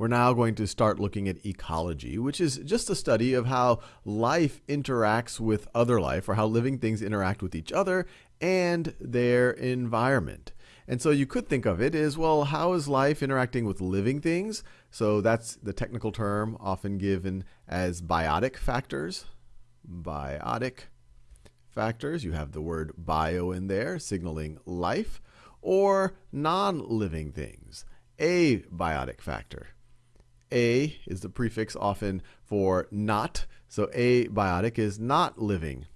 we're now going to start looking at ecology, which is just a study of how life interacts with other life, or how living things interact with each other and their environment. And so you could think of it as well, how is life interacting with living things? So that's the technical term often given as biotic factors. Biotic factors. You have the word bio in there, signaling life, or non living things. Abiotic factor. A is the prefix often for not. So abiotic is not living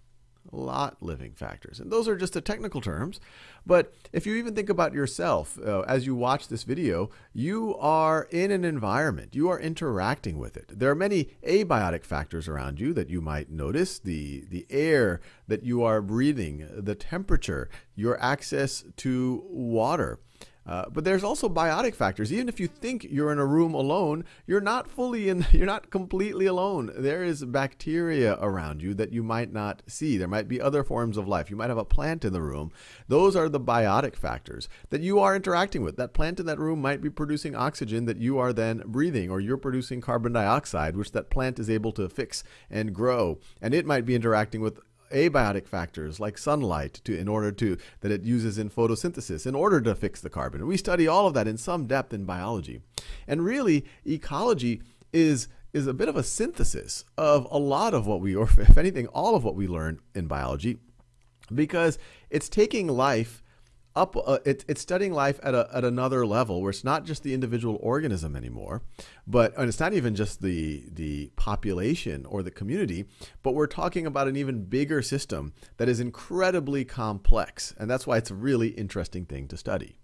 lot living factors. And those are just the technical terms. But if you even think about yourself uh, as you watch this video, you are in an environment. You are interacting with it. There are many abiotic factors around you that you might notice the, the air that you are breathing, the temperature, your access to water. Uh, but there's also biotic factors. Even if you think you're in a room alone, you're not fully in, you're not completely alone. There is bacteria around you that you might not see. There might be other forms of life. You might have a plant in the room. Those are the biotic factors that you are interacting with. That plant in that room might be producing oxygen that you are then breathing, or you're producing carbon dioxide, which that plant is able to fix and grow. And it might be interacting with abiotic factors like sunlight to, in order to that it uses in photosynthesis in order to fix the carbon. We study all of that in some depth in biology. And really ecology is is a bit of a synthesis of a lot of what we or if anything all of what we learn in biology because it's taking life up uh, it, it's studying life at, a, at another level where it's not just the individual organism anymore but and it's not even just the the population or the community but we're talking about an even bigger system that is incredibly complex and that's why it's a really interesting thing to study.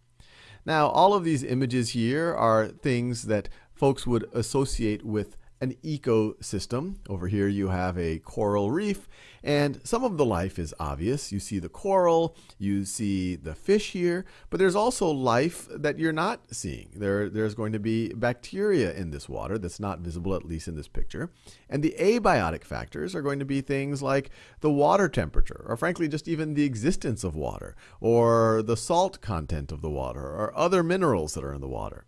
Now all of these images here are things that folks would associate with an ecosystem. Over here you have a coral reef, and some of the life is obvious. You see the coral, you see the fish here, but there's also life that you're not seeing. There, there's going to be bacteria in this water that's not visible, at least in this picture. And the abiotic factors are going to be things like the water temperature, or frankly, just even the existence of water, or the salt content of the water, or other minerals that are in the water.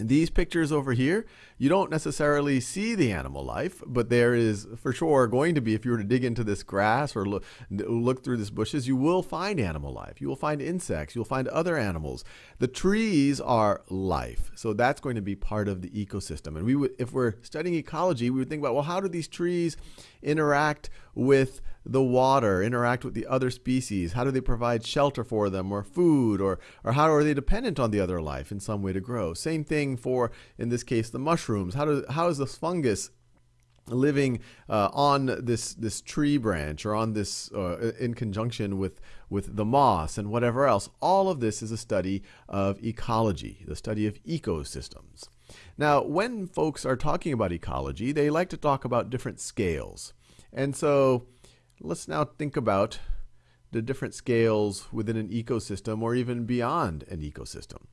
These pictures over here, you don't necessarily see the animal life, but there is for sure going to be, if you were to dig into this grass or look, look through these bushes, you will find animal life. You will find insects. You'll find other animals. The trees are life. So that's going to be part of the ecosystem. And we would, if we're studying ecology, we would think about, well, how do these trees interact with the water, interact with the other species? How do they provide shelter for them or food or, or how are they dependent on the other life in some way to grow? Same thing for, in this case, the mushrooms. How, do, how is the fungus living uh, on this this tree branch or on this uh, in conjunction with with the moss and whatever else all of this is a study of ecology the study of ecosystems now when folks are talking about ecology they like to talk about different scales and so let's now think about the different scales within an ecosystem or even beyond an ecosystem.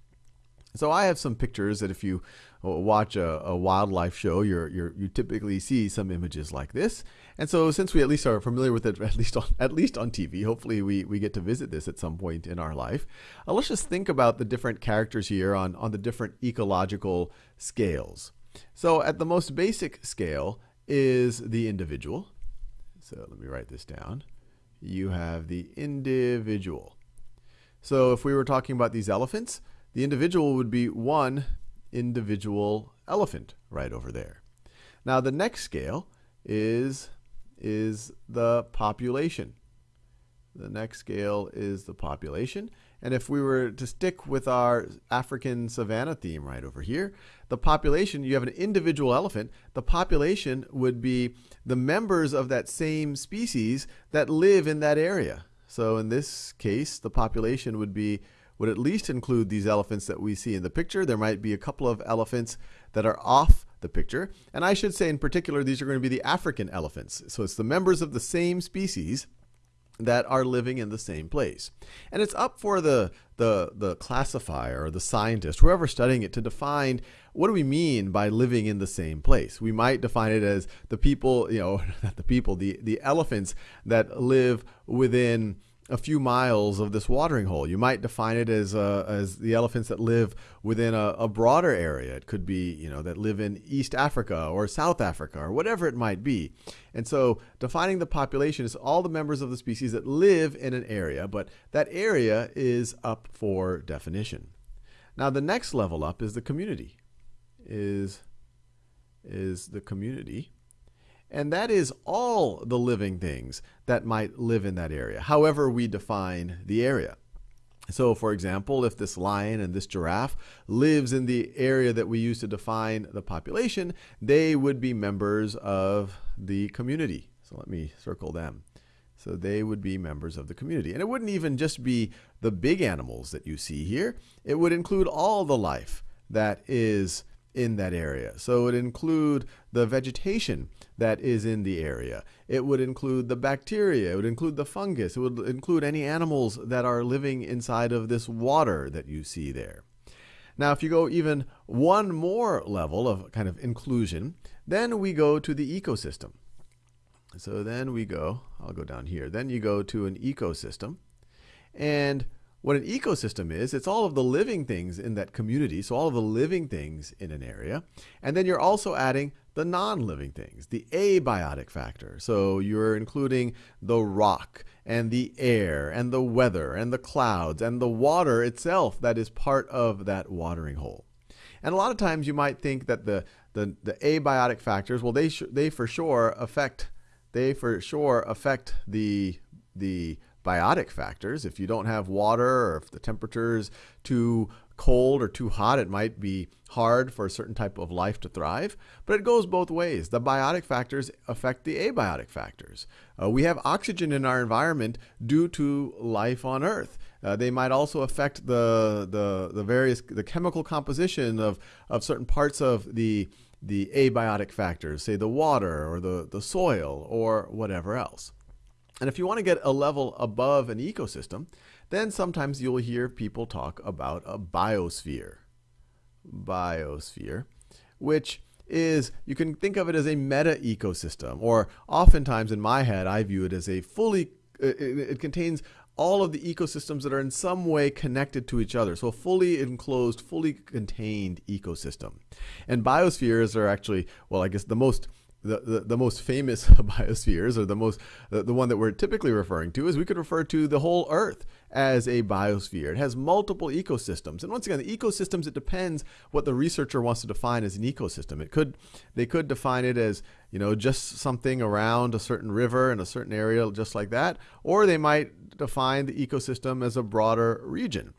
So I have some pictures that if you uh, watch a, a wildlife show, you're, you're, you typically see some images like this. And so since we at least are familiar with it, at least on, at least on TV, hopefully we, we get to visit this at some point in our life. Uh, let's just think about the different characters here on, on the different ecological scales. So at the most basic scale is the individual. So let me write this down. You have the individual. So if we were talking about these elephants, the individual would be one individual elephant right over there. Now the next scale is, is the population. The next scale is the population. And if we were to stick with our African savanna theme right over here, the population, you have an individual elephant, the population would be the members of that same species that live in that area. So in this case, the population would be would at least include these elephants that we see in the picture. There might be a couple of elephants that are off the picture. And I should say in particular, these are going to be the African elephants. So it's the members of the same species that are living in the same place. And it's up for the, the, the classifier or the scientist, whoever studying it, to define what do we mean by living in the same place. We might define it as the people, you know, not the people, the, the elephants that live within a few miles of this watering hole. You might define it as uh, as the elephants that live within a, a, broader area. It could be you know that live in East Africa or South Africa or whatever it might be. And so defining the population is all the members of the species that live in an area, but that area is up for definition. Now the next level up is the community. Is is the community and that is all the living things that might live in that area, however we define the area. So, for example, if this lion and this giraffe lives in the area that we use to define the population, they would be members of the community. So let me circle them. So they would be members of the community. And it wouldn't even just be the big animals that you see here. It would include all the life that is in that area. So it would include the vegetation that is in the area. It would include the bacteria. It would include the fungus. It would include any animals that are living inside of this water that you see there. Now, if you go even one more level of kind of inclusion, then we go to the ecosystem. So then we go, I'll go down here. Then you go to an ecosystem. And what an ecosystem is, it's all of the living things in that community, so all of the living things in an area. And then you're also adding the non-living things, the abiotic factor. So you're including the rock and the air and the weather and the clouds and the water itself that is part of that watering hole. And a lot of times you might think that the, the, the abiotic factors, well, they, they for sure affect, they for sure affect the, the biotic factors. If you don't have water or if the temperature is too cold or too hot, it might be hard for a certain type of life to thrive. But it goes both ways. The biotic factors affect the abiotic factors. Uh, we have oxygen in our environment due to life on Earth. Uh, they might also affect the, the, the various the chemical composition of, of certain parts of the the abiotic factors, say the water or the, the soil or whatever else. And if you want to get a level above an ecosystem, then sometimes you'll hear people talk about a biosphere. Biosphere, which is, you can think of it as a meta ecosystem, or oftentimes in my head, I view it as a fully, it, contains all of the ecosystems that are in some way connected to each other. So a fully enclosed, fully contained ecosystem. And biospheres are actually, well, I guess the most the, the, the, most famous biospheres, or the most the, the one that we're typically referring to, is we could refer to the whole Earth as a biosphere. It has multiple ecosystems, and once again, the ecosystems it depends what the researcher wants to define as an ecosystem. It could they could define it as you know just something around a certain river in a certain area, just like that, or they might define the ecosystem as a broader region.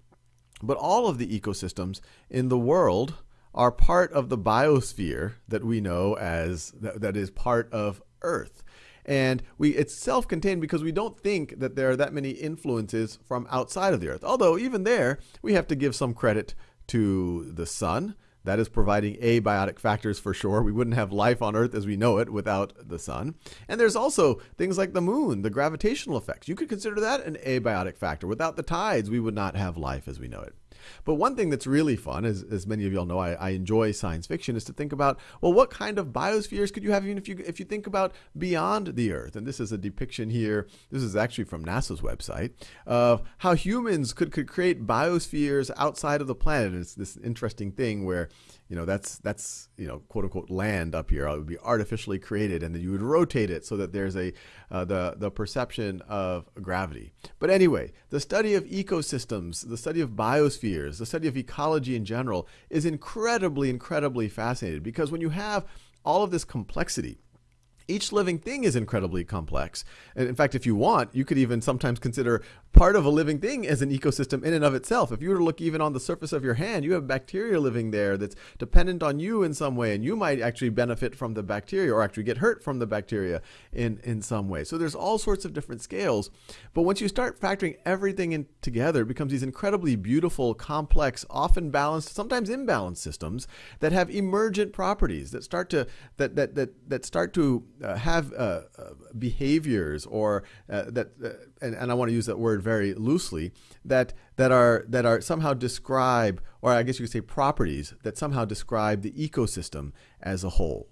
But all of the ecosystems in the world are part of the biosphere that we know as that, that is part of Earth. And we it's self-contained because we don't think that there are that many influences from outside of the Earth. Although even there, we have to give some credit to the sun. That is providing abiotic factors for sure. We wouldn't have life on Earth as we know it without the sun. And there's also things like the moon, the gravitational effects. You could consider that an abiotic factor. Without the tides, we would not have life as we know it. But one thing that's really fun, as, as many of y'all know, I, I enjoy science fiction, is to think about, well, what kind of biospheres could you have even if you, if you think about beyond the Earth? And this is a depiction here, this is actually from NASA's website, of how humans could, could create biospheres outside of the planet. It's this interesting thing where you know that's that's you know quote unquote land up here it would be artificially created and then you would rotate it so that there's a uh, the the perception of gravity but anyway the study of ecosystems the study of biospheres the study of ecology in general is incredibly incredibly fascinating because when you have all of this complexity each living thing is incredibly complex. And in fact, if you want, you could even sometimes consider part of a living thing as an ecosystem in and of itself. If you were to look even on the surface of your hand, you have bacteria living there that's dependent on you in some way, and you might actually benefit from the bacteria or actually get hurt from the bacteria in, in some way. So there's all sorts of different scales. But once you start factoring everything in together, it becomes these incredibly beautiful, complex, often balanced, sometimes imbalanced systems that have emergent properties that start to that that that, that start to uh, have uh, uh, behaviors or uh, that uh, and, and I want to use that word very loosely that that are that are somehow describe or I guess you could say properties that somehow describe the ecosystem as a whole.